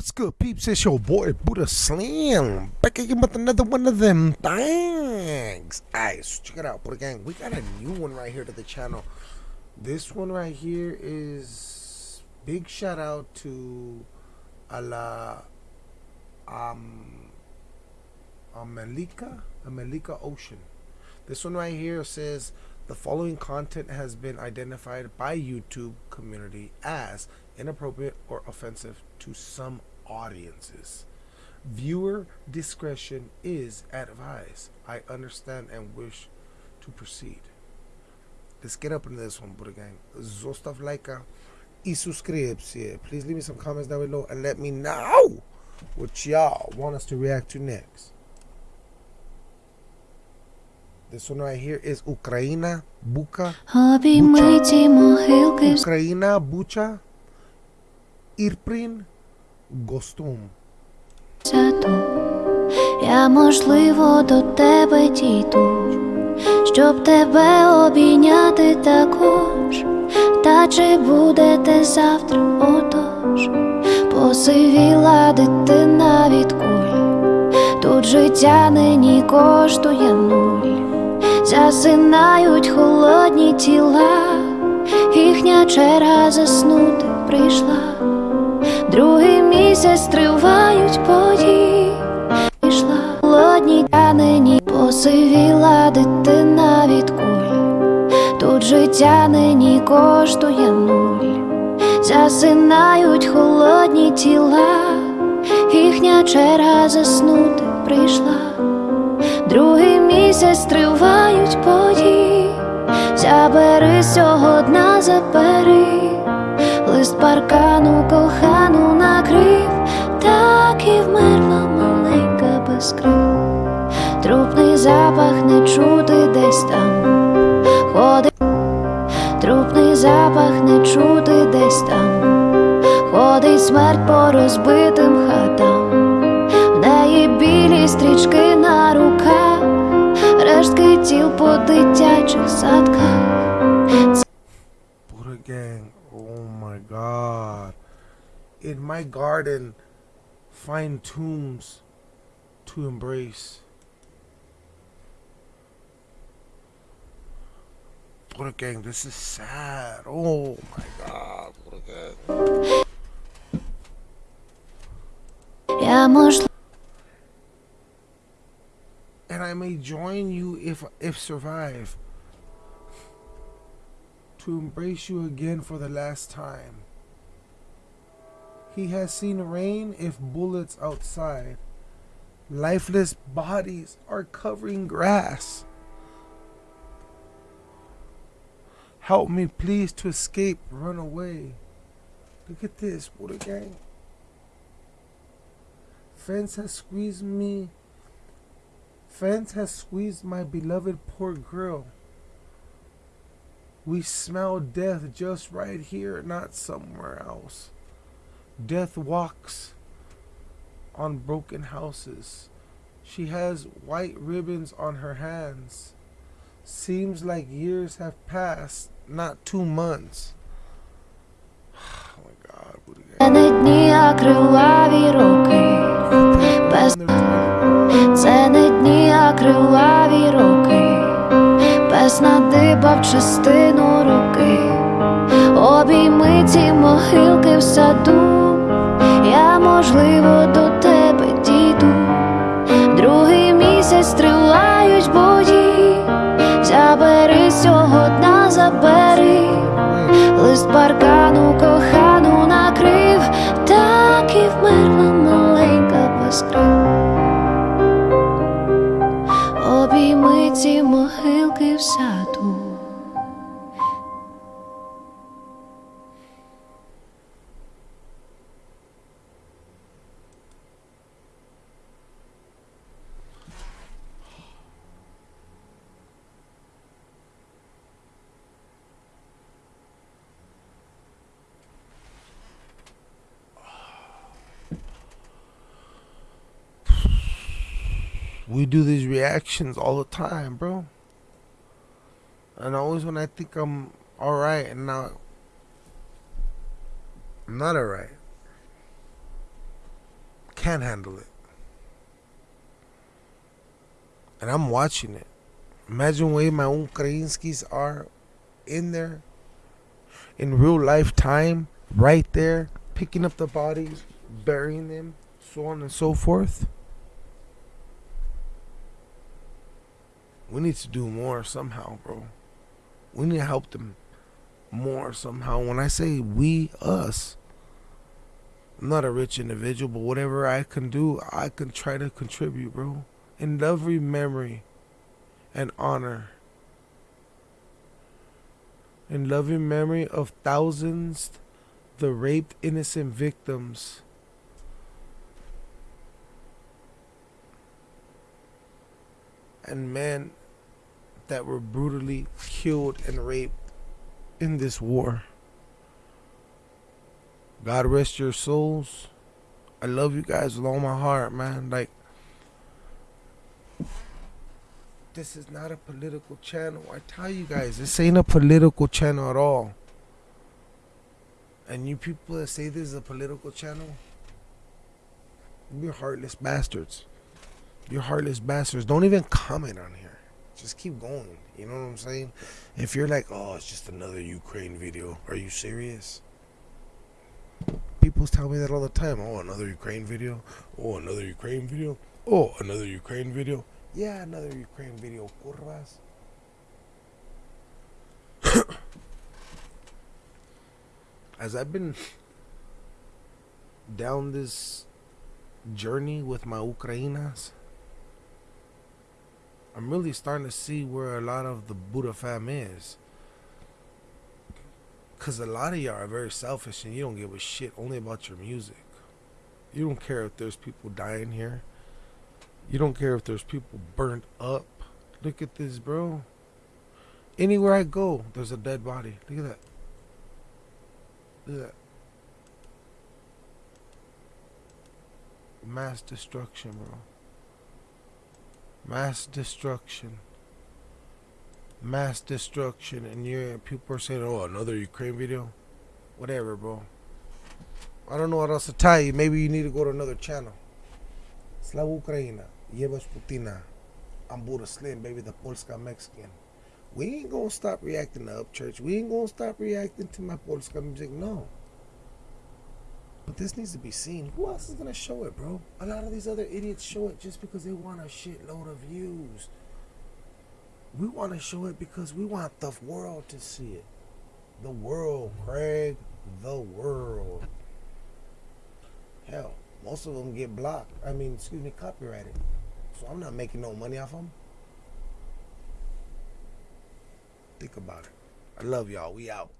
What's good, peeps? It's your boy Buddha Slim back again with another one of them things. Alright, so check it out, Buddha Gang. We got a new one right here to the channel. This one right here is big shout out to Ala um Amelika Amelika Ocean. This one right here says the following content has been identified by YouTube community as inappropriate or offensive to some audiences. Viewer discretion is advised. I understand and wish to proceed. Let's get up into this one, Buddha Gang. Zostav Laika y subscribe. Please leave me some comments down below and let me know what y'all want us to react to next. This one right here is Ukraina Buka. Bucha. Ukraina Bucha Irpin Гостум. Я, можливо, до тебе дійду, щоб тебе обійняти також. Та чи будете завтра отож? Посивіла дитина від куль, тут життя нині коштує нуль. Засинають холодні тіла, їхня черга заснути прийшла. Місяць тривають події. Пішла холодні нині посивіла дитина від куль. Тут життя нині коштує нуль. Засинають холодні тіла, їхня черга заснути прийшла. Другий місяць тривають події. Забери сього дна, забери. Лист паркану смерть по розбитим хатам. В неї білі стрічки на руках, рештки тіл по дитячих садках. Buddha Gang. Oh my god. In my garden, find tombs to embrace. Buddha Gang, this is sad. Oh my god. Buddha Gang. And I may join you if if survive. To embrace you again for the last time. He has seen rain if bullets outside. Lifeless bodies are covering grass. Help me please to escape, run away. Look at this, what a gang. Fence has squeezed me Fence has squeezed my beloved poor girl. We smell death just right here, not somewhere else. Death walks on broken houses. She has white ribbons on her hands. Seems like years have passed, not two months. Oh my god, криваві роки. Пес надибав частину руки. Обійми ці могилки в саду. Я, можливо, до тебе we do these reactions all the time, bro. And always when I think I'm alright and now I'm not alright. can't handle it. And I'm watching it. Imagine where my Ukrainskis are in there in real life time, right there, picking up the bodies, burying them, so on and so forth. We need to do more somehow, bro. We need to help them more somehow. When I say we, us, I'm not a rich individual, but whatever I can do, I can try to contribute, bro. In every memory and honor. In loving memory of thousands, the raped innocent victims. And men that were brutally killed and raped in this war. God rest your souls. I love you guys with all my heart, man. Like, this is not a political channel. I tell you guys, this ain't a political channel at all. And you people that say this is a political channel, you're heartless bastards. You're heartless bastards. Don't even comment on here. Just keep going. You know what I'm saying? If you're like, oh, it's just another Ukraine video, are you serious? People tell me that all the time. Oh, another Ukraine video. Oh, another Ukraine video. Oh, another Ukraine video. Yeah, another Ukraine video. Curvas. As I've been down this journey with my Ukrainas, I'm really starting to see where a lot of the Buddha fam is. Because a lot of y'all are very selfish and you don't give a shit only about your music. You don't care if there's people dying here. You don't care if there's people burnt up. Look at this, bro. Anywhere I go, there's a dead body. Look at that. Look at that. Mass destruction, bro. Mass destruction. Mass destruction. And you people are saying, oh, another Ukraine video? Whatever, bro. I don't know what else to tell you. Maybe you need to go to another channel. Slava Ukraina. Jebać Putina. I'm Buddha Slim, baby, the Polska Mexican. We ain't gonna stop reacting to Upchurch. We ain't gonna stop reacting to my Polska music. No. But this needs to be seen. Who else is gonna show it, bro? A lot of these other idiots show it just because they want a shitload of views. We want to show it because we want the world to see it. The world, Craig. The world. Hell, most of them get blocked. I mean, excuse me, copyrighted. So I'm not making no money off them. Think about it. I love y'all. We out.